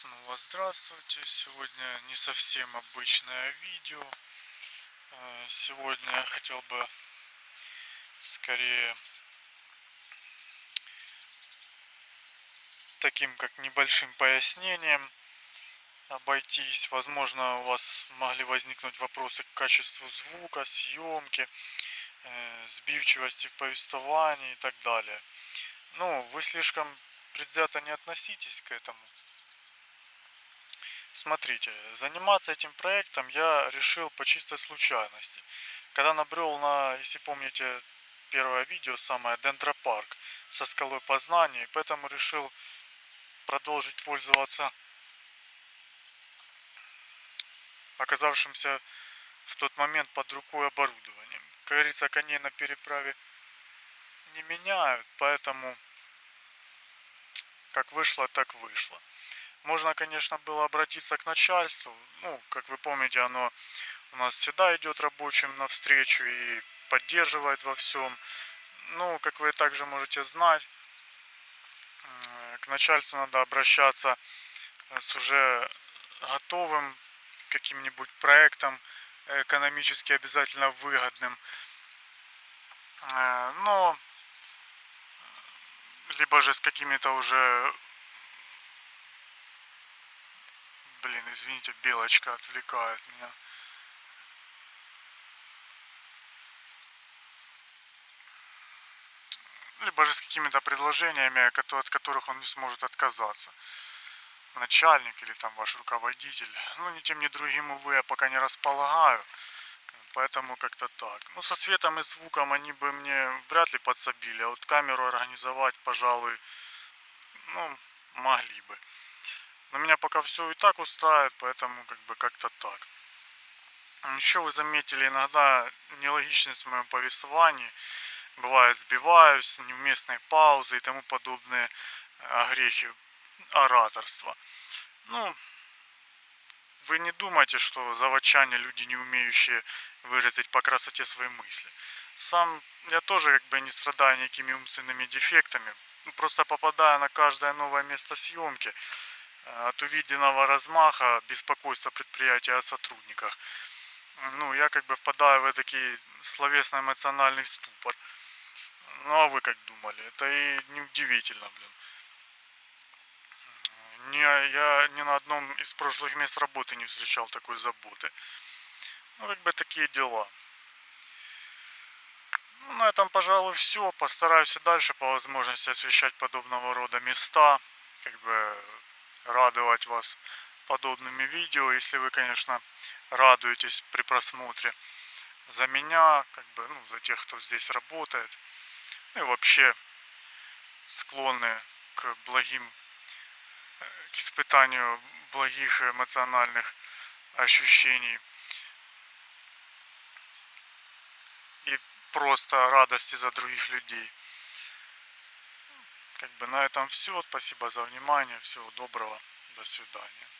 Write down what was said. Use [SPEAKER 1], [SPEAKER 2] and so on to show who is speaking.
[SPEAKER 1] Снова здравствуйте. Сегодня не совсем обычное видео. Э, Сегодня я хотел бы скорее таким как небольшим пояснением обойтись. Возможно, у вас могли возникнуть вопросы к качеству звука, съемки, э, сбивчивости в повествовании и так далее. Ну, вы слишком предвзято не относитесь к этому. Смотрите, заниматься этим проектом я решил по чистой случайности. Когда набрел на, если помните, первое видео, самое Дендропарк со скалой познания, и поэтому решил продолжить пользоваться оказавшимся в тот момент под рукой оборудованием. Как говорится, коней на переправе не меняют, поэтому как вышло, так вышло. Можно, конечно, было обратиться к начальству. Ну, как вы помните, оно у нас всегда идет рабочим навстречу и поддерживает во всем. Ну, как вы также можете знать, к начальству надо обращаться с уже готовым каким-нибудь проектом, экономически обязательно выгодным. Э, но либо же с какими-то уже Блин, извините, белочка отвлекает меня. Либо же с какими-то предложениями, от которых он не сможет отказаться. Начальник или там ваш руководитель. Ну, ни тем, ни другим, увы, я пока не располагаю. Поэтому как-то так. Ну, со светом и звуком они бы мне вряд ли подсобили. А вот камеру организовать, пожалуй, ну, могли бы. Но меня пока все и так устраивает, поэтому как бы как-то так. Еще вы заметили иногда нелогичность в моем повествовании. Бывает сбиваюсь, неуместные паузы и тому подобные огрехи ораторства. Ну, вы не думайте, что заводчане люди, не умеющие выразить по красоте свои мысли. Сам я тоже как бы не страдаю никакими умственными дефектами. Просто попадая на каждое новое место съемки, от увиденного размаха беспокойства предприятия о сотрудниках. Ну, я как бы впадаю в такой словесно-эмоциональный ступор. Ну, а вы как думали? Это и неудивительно, блин. Не, я ни на одном из прошлых мест работы не встречал такой заботы. Ну, как бы такие дела. Ну, на этом, пожалуй, все. Постараюсь и дальше по возможности освещать подобного рода места. Как бы радовать вас подобными видео, если вы, конечно, радуетесь при просмотре. За меня, как бы, ну, за тех, кто здесь работает, ну и вообще склонны к благим, к испытанию благих эмоциональных ощущений и просто радости за других людей. Как бы на этом все. Спасибо за внимание. Всего доброго. До свидания.